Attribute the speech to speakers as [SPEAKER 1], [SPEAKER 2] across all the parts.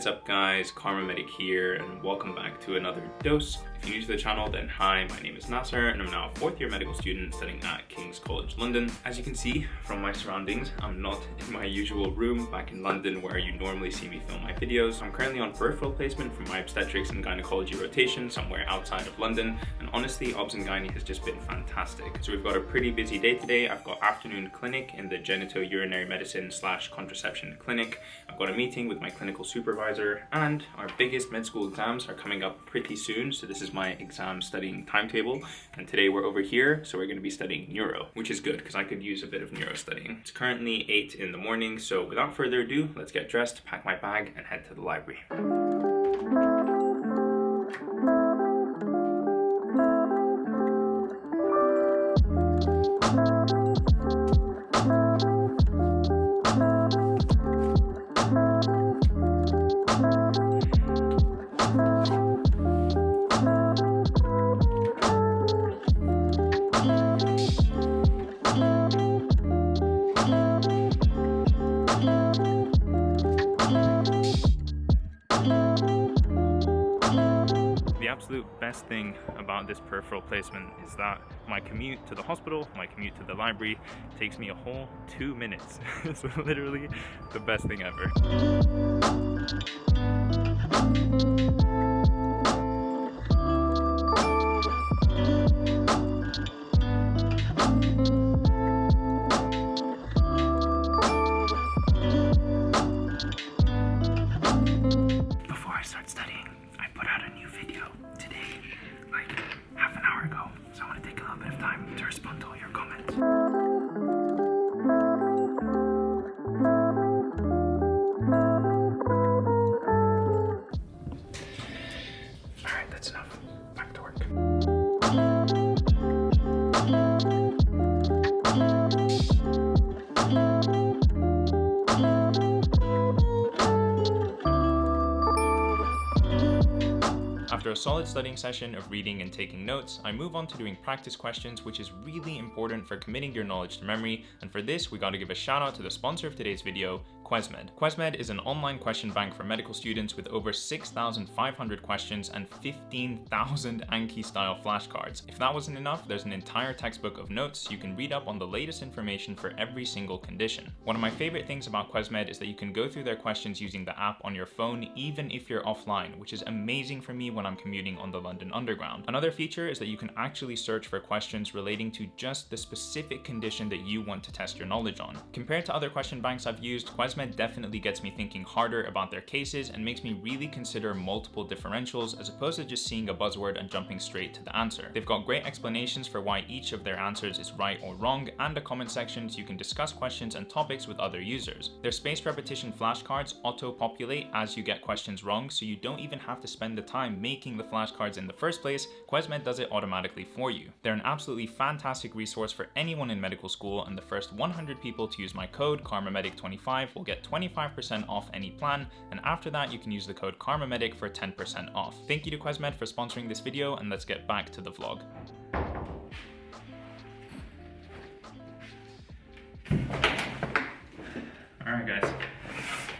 [SPEAKER 1] Is up guys, Kharma Medic here and welcome back to another dose. New to the channel then hi, my name is Nasser and I'm now a fourth year medical student studying at King's College London. As you can see from my surroundings, I'm not in my usual room back in London where you normally see me film my videos. I'm currently on peripheral placement for my obstetrics and gynecology rotation somewhere outside of London and honestly obs and gynae has just been fantastic. So we've got a pretty busy day today. I've got afternoon clinic in the genitourinary medicine slash contraception clinic. I've got a meeting with my clinical supervisor and our biggest med school exams are coming up pretty soon so this is my exam studying timetable and today we're over here so we're going to be studying neuro which is good because I could use a bit of neuro studying. It's currently 8 in the morning so without further ado let's get dressed, pack my bag and head to the library. Absolute best thing about this peripheral placement is that my commute to the hospital, my commute to the library takes me a whole two minutes. it's literally the best thing ever. After a solid studying session of reading and taking notes, I move on to doing practice questions, which is really important for committing your knowledge to memory. And for this, we got to give a shout out to the sponsor of today's video, Quesmed is an online question bank for medical students with over 6,500 questions and 15,000 Anki-style flashcards. If that wasn't enough, there's an entire textbook of notes you can read up on the latest information for every single condition. One of my favorite things about Quesmed is that you can go through their questions using the app on your phone even if you're offline, which is amazing for me when I'm commuting on the London Underground. Another feature is that you can actually search for questions relating to just the specific condition that you want to test your knowledge on. Compared to other question banks I've used, Definitely gets me thinking harder about their cases and makes me really consider multiple differentials as opposed to just seeing a buzzword and jumping straight to the answer. They've got great explanations for why each of their answers is right or wrong and a comment section so you can discuss questions and topics with other users. Their spaced repetition flashcards auto-populate as you get questions wrong so you don't even have to spend the time making the flashcards in the first place, Quesmed does it automatically for you. They're an absolutely fantastic resource for anyone in medical school and the first 100 people to use my code KharmaMedic25 will get 25% off any plan, and after that you can use the code KharmaMedic for 10% off. Thank you to Quesmed for sponsoring this video, and let's get back to the vlog. Alright guys,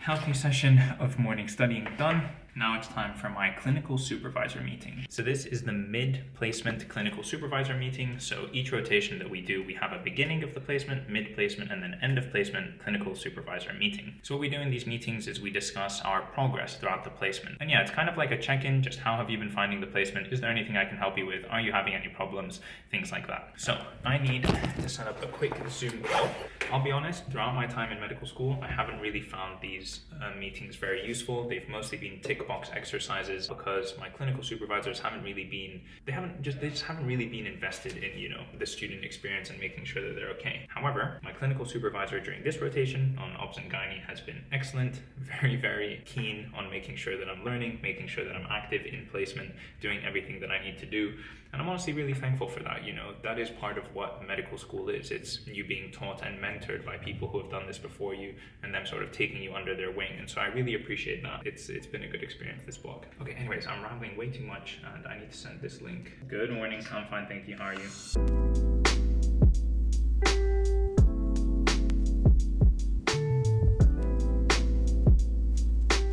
[SPEAKER 1] healthy session of morning studying done. Now it's time for my clinical supervisor meeting. So this is the mid-placement clinical supervisor meeting. So each rotation that we do, we have a beginning of the placement, mid-placement, and then end of placement clinical supervisor meeting. So what we do in these meetings is we discuss our progress throughout the placement. And yeah, it's kind of like a check-in, just how have you been finding the placement? Is there anything I can help you with? Are you having any problems? Things like that. So I need to set up a quick Zoom call. I'll be honest, throughout my time in medical school, I haven't really found these uh, meetings very useful. They've mostly been tick box exercises because my clinical supervisors haven't really been they haven't just they just haven't really been invested in you know the student experience and making sure that they're okay. However my clinical supervisor during this rotation on obs and gynae has been excellent very very keen on making sure that i'm learning making sure that i'm active in placement doing everything that i need to do. And i'm honestly really thankful for that you know. That is part of what medical school is. It's you being taught and mentored by people who have done this before you and them sort of taking you under their wing. And so i really appreciate that. It's it's been a good experience this blog. Okay, anyways, I'm rambling way too much and I need to send this link. Good morning, I'm fine, thank you. How are you?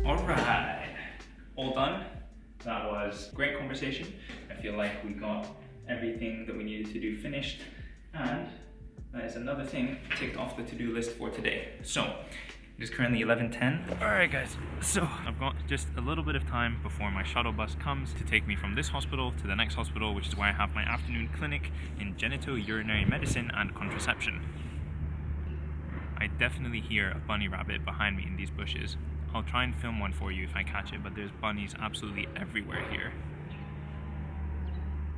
[SPEAKER 1] All right. all done. That was great conversation. I feel like we got everything that we needed to do finished and that is another thing ticked off the to-do list for today. So, it is currently 11.10. Alright guys, so I've got just a little bit of time before my shuttle bus comes to take me from this hospital to the next hospital, which is where I have my afternoon clinic in genitourinary medicine and contraception. I definitely hear a bunny rabbit behind me in these bushes. I'll try and film one for you if I catch it, but there's bunnies absolutely everywhere here.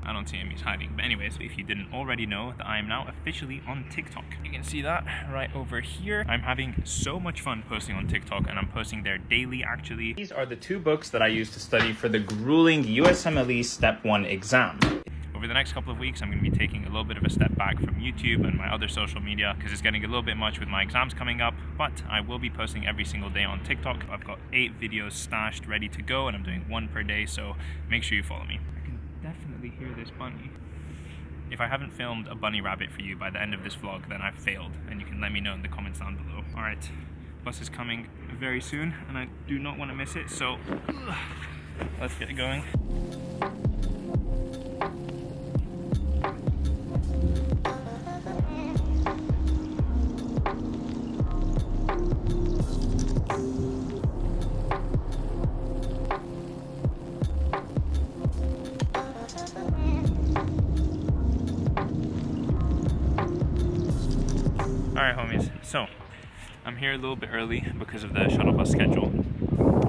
[SPEAKER 1] I don't see him, he's hiding. But anyways, if you didn't already know, that I am now officially on TikTok. You can see that right over here. I'm having so much fun posting on TikTok and I'm posting there daily actually. These are the two books that I use to study for the grueling USMLE Step 1 exam. Over the next couple of weeks, I'm going to be taking a little bit of a step back from YouTube and my other social media because it's getting a little bit much with my exams coming up. But I will be posting every single day on TikTok. I've got eight videos stashed ready to go and I'm doing one per day, so make sure you follow me definitely hear this bunny. If I haven't filmed a bunny rabbit for you by the end of this vlog, then I've failed, and you can let me know in the comments down below. Alright, bus is coming very soon, and I do not want to miss it, so let's get going. So I'm here a little bit early because of the shuttle bus schedule.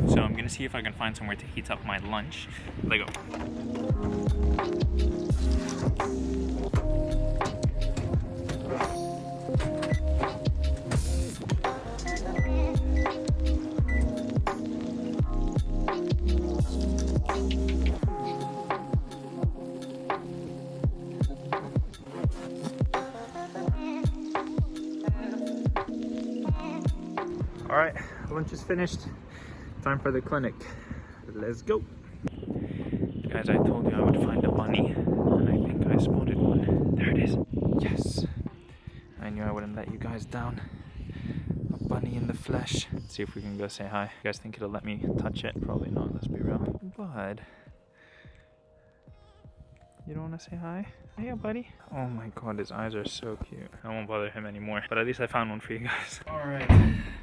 [SPEAKER 1] So I'm gonna see if I can find somewhere to heat up my lunch. Let go. All right, lunch is finished. Time for the clinic. Let's go. Guys, I told you I would find a bunny, and I think I spotted one. There it is. Yes. I knew I wouldn't let you guys down. A bunny in the flesh. Let's see if we can go say hi. You guys think it'll let me touch it? Probably not, let's be real. But you don't want to say hi? Hey, buddy. Oh my god, his eyes are so cute. I won't bother him anymore. But at least I found one for you guys. Alright,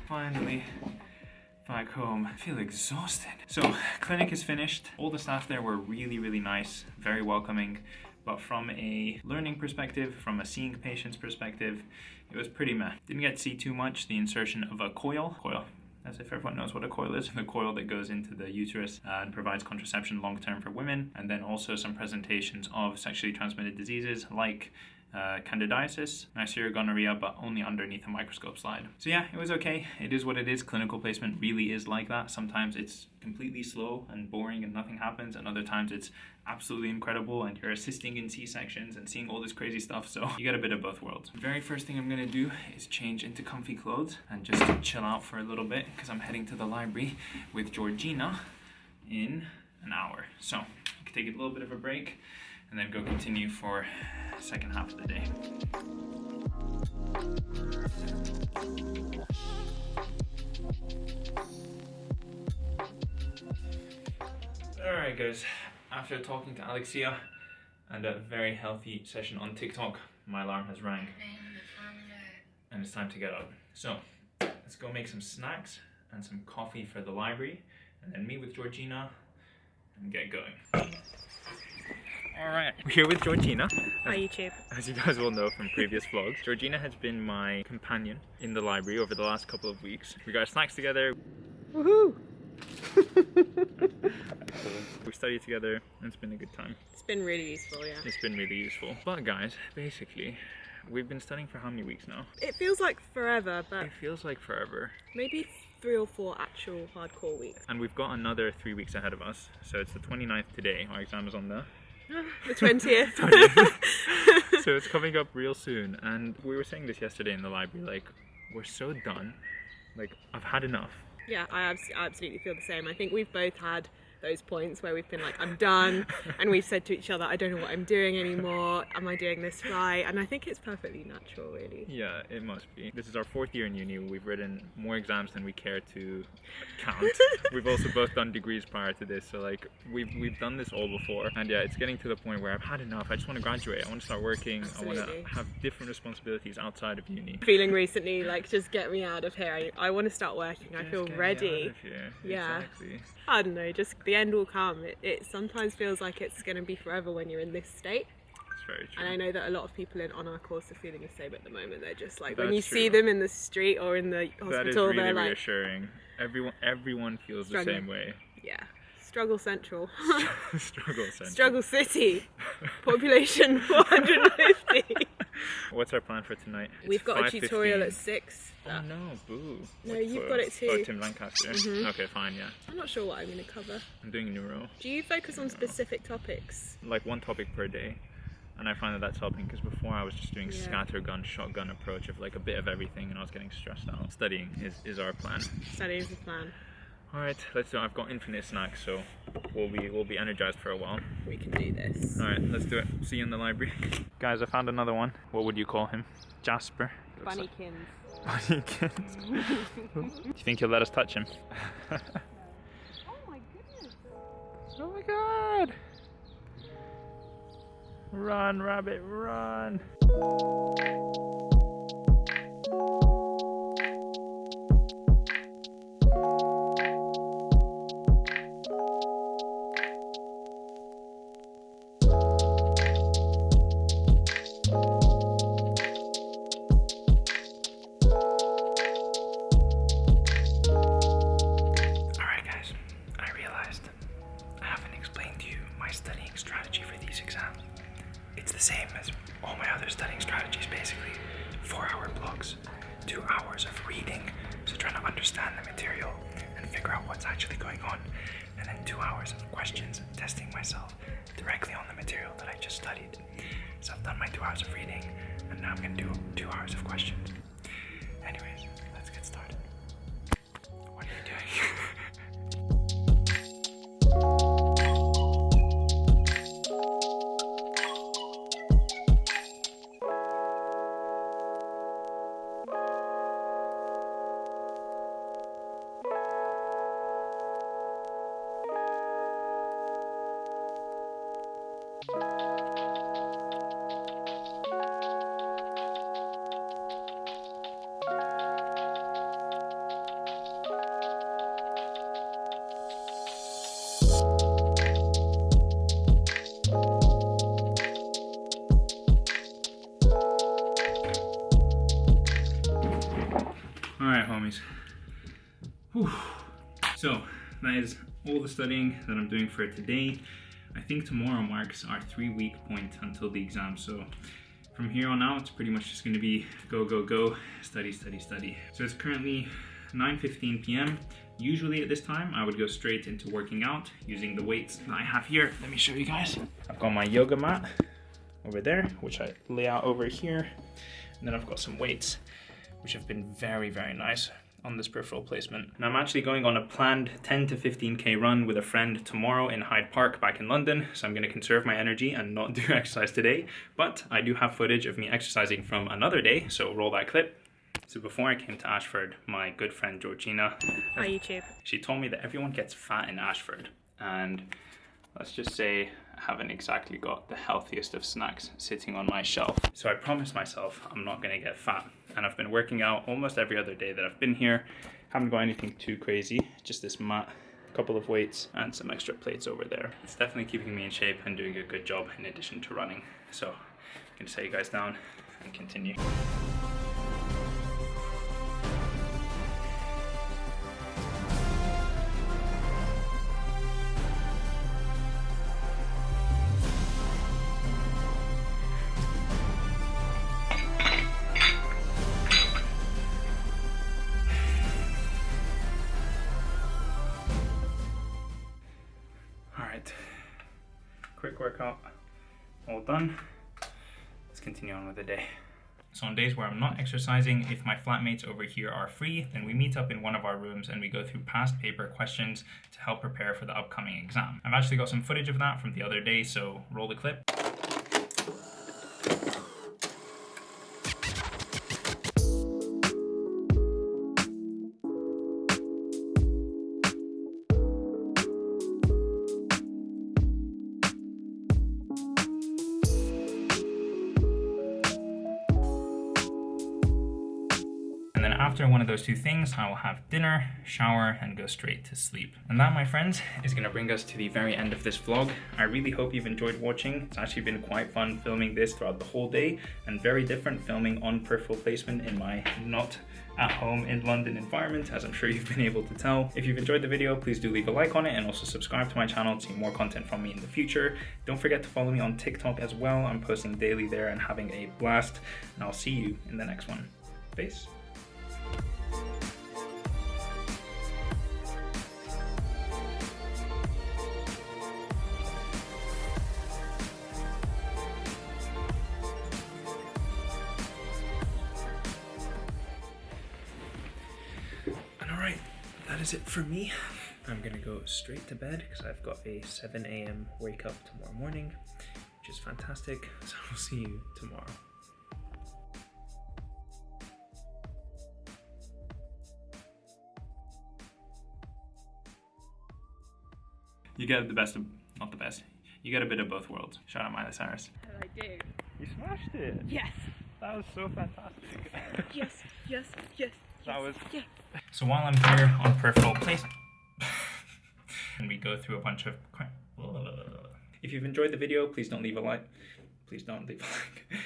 [SPEAKER 1] finally back home. I feel exhausted. So, clinic is finished. All the staff there were really, really nice, very welcoming. But from a learning perspective, from a seeing patients perspective, it was pretty meh. Didn't get to see too much the insertion of a coil. Coil, as if everyone knows what a coil is, the coil that goes into the uterus and provides contraception long term for women, and then also some presentations of sexually transmitted diseases like uh, candidiasis, Neisseria gonorrhea, but only underneath a microscope slide. So yeah, it was okay. It is what it is. Clinical placement really is like that. Sometimes it's completely slow and boring and nothing happens, and other times it's absolutely incredible and you're assisting in C-sections and seeing all this crazy stuff. So you get a bit of both worlds. Very first thing I'm gonna do is change into comfy clothes and just chill out for a little bit because I'm heading to the library with Georgina in an hour. So I can take a little bit of a break and then go continue for second half of the day. Alright guys, after talking to Alexia and a very healthy session on TikTok, my alarm has rang and it's time to get up. So let's go make some snacks and some coffee for the library and then meet with Georgina and get going. Alright, we're here with Georgina.
[SPEAKER 2] Hi YouTube.
[SPEAKER 1] As you guys will know from previous vlogs, Georgina has been my companion in the library over the last couple of weeks. We got snacks together.
[SPEAKER 2] Woohoo!
[SPEAKER 1] We studied together and it's been a good time.
[SPEAKER 2] It's been really useful, yeah.
[SPEAKER 1] It's been really useful. But guys, basically, we've been studying for how many weeks now?
[SPEAKER 2] It feels like forever, but
[SPEAKER 1] It feels like forever.
[SPEAKER 2] maybe three or four actual hardcore weeks.
[SPEAKER 1] And we've got another three weeks ahead of us. So it's the 29th today. Our exam is on the
[SPEAKER 2] the 20th.
[SPEAKER 1] so it's coming up real soon. And we were saying this yesterday in the library, like, we're so done. Like, I've had enough.
[SPEAKER 2] Yeah, I abs- I absolutely feel the same. I think we've both had those points where we've been like, I'm done, and we've said to each other, I don't know what I'm doing anymore. Am I doing this right? And I think it's perfectly natural, really.
[SPEAKER 1] Yeah, it must be. This is our fourth year in uni. We've written more exams than we care to count. we've also both done degrees prior to this, so like we've we've done this all before. And yeah, it's getting to the point where I've had enough. I just want to graduate. I want to start working. Absolutely. I want to have different responsibilities outside of uni.
[SPEAKER 2] Feeling recently like, just get me out of here. I, I want to start working. I feel ready.
[SPEAKER 1] out of here.
[SPEAKER 2] Yeah.
[SPEAKER 1] Exactly.
[SPEAKER 2] I don't know, just the end will come. It, it sometimes feels like it's going to be forever when you're in this state.
[SPEAKER 1] It's very true.
[SPEAKER 2] And I know that a lot of people in on our course are feeling the same at the moment. They're just like when
[SPEAKER 1] That's
[SPEAKER 2] you see them in the street or in the
[SPEAKER 1] that is
[SPEAKER 2] hospital,
[SPEAKER 1] really
[SPEAKER 2] they're like,
[SPEAKER 1] reassuring. Everyone everyone feels the same way.
[SPEAKER 2] yeah, struggle central,
[SPEAKER 1] Struggle central.
[SPEAKER 2] struggle city, population 450.
[SPEAKER 1] What's our plan for tonight? It's
[SPEAKER 2] We've got a
[SPEAKER 1] 5:15.
[SPEAKER 2] tutorial at six.
[SPEAKER 1] Oh no, boo.
[SPEAKER 2] No,
[SPEAKER 1] What
[SPEAKER 2] you've
[SPEAKER 1] for?
[SPEAKER 2] got it
[SPEAKER 1] Oh,
[SPEAKER 2] too.
[SPEAKER 1] Tim Lancaster.
[SPEAKER 2] Mhm.
[SPEAKER 1] Okay, fine, yeah.
[SPEAKER 2] I'm not sure what I'm going to cover.
[SPEAKER 1] I'm doing neuro.
[SPEAKER 2] Do you focus on specific topics?
[SPEAKER 1] Like one topic per day. And I find that that's helping because before I was just doing
[SPEAKER 2] Yeah.
[SPEAKER 1] scattergun, shotgun approach of like a bit of everything and I was getting stressed out. Studying is, is our plan.
[SPEAKER 2] Study is the plan.
[SPEAKER 1] Alright, let's do it. I've got infinite snacks, so we'll be we'll be energized for a while.
[SPEAKER 2] We can do this.
[SPEAKER 1] Alright, let's do it. See you in the library. Guys, I found another one. What would you call him? Jasper? Looks like-
[SPEAKER 2] Bunnykins.
[SPEAKER 1] Bunnykins. Do you think he'll let us touch him?
[SPEAKER 2] Oh my goodness.
[SPEAKER 1] oh my god! Run, rabbit, run!
[SPEAKER 3] Same as all my other studying strategies, basically. Four hour blocks, two hours of reading, so trying to understand the material and figure out what's actually going on, and then two hours of questions, testing myself directly on the material that I just studied. So I've done my two hours of reading, and now I'm gonna do two hours of questions.
[SPEAKER 1] Alright, homies. Whew. So, that is all the studying that I'm doing for today. I think tomorrow marks our three week point until the exam. So, from here on out, it's pretty much just going to be go, go, go, study, study, study. So, it's currently 9.15 p.m. Usually at this time, I would go straight into working out using the weights that I have here. Let me show you guys. I've got my yoga mat over there, which I lay out over here. And then I've got some weights which have been very, very nice on this peripheral placement. And I'm actually going on a planned 10 to 15k run with a friend tomorrow in Hyde Park back in London. So I'm going to conserve my energy and not do exercise today. But I do have footage of me exercising from another day, so roll that clip. So before I came to Ashford, my good friend Georgina,
[SPEAKER 2] Hi YouTube.
[SPEAKER 1] she told me that everyone gets fat in Ashford. And let's just say I haven't exactly got the healthiest of snacks sitting on my shelf. So I promised myself I'm not gonna get fat. And I've been working out almost every other day that I've been here. Haven't got anything too crazy, just this mat, a couple of weights, and some extra plates over there. It's definitely keeping me in shape and doing a good job in addition to running. So I'm gonna set you guys down and continue. Right, quick workout, all done. Let's continue on with the day. So on days where I'm not exercising, if my flatmates over here are free, then we meet up in one of our rooms and we go through past paper questions to help prepare for the upcoming exam. I've actually got some footage of that from the other day, so roll the clip. Then after one of those two things, I will have dinner, shower, and go straight to sleep. And that, my friends, is gonna bring us to the very end of this vlog. I really hope you've enjoyed watching. It's actually been quite fun filming this throughout the whole day and very different filming on peripheral placement in my not at home in London environment, as I'm sure you've been able to tell. If you've enjoyed the video, please do leave a like on it and also subscribe to my channel to see more content from me in the future. Don't forget to follow me on TikTok as well. I'm posting daily there and having a blast. And I'll see you in the next one. Peace. That is it for me. I'm gonna go straight to bed because I've got a 7 a.m. wake up tomorrow morning, which is fantastic. So I'll see you tomorrow. You get the best of, not the best, you get a bit of both worlds. Shout out Miley Cyrus.
[SPEAKER 2] I do.
[SPEAKER 1] You smashed it.
[SPEAKER 2] Yes.
[SPEAKER 1] That was so fantastic.
[SPEAKER 2] Yes. Yes. Yes.
[SPEAKER 1] That was.
[SPEAKER 2] Yeah.
[SPEAKER 1] So while I'm here on peripheral place, and we go through a bunch of. If you've enjoyed the video, please don't leave a like. Please don't leave a like.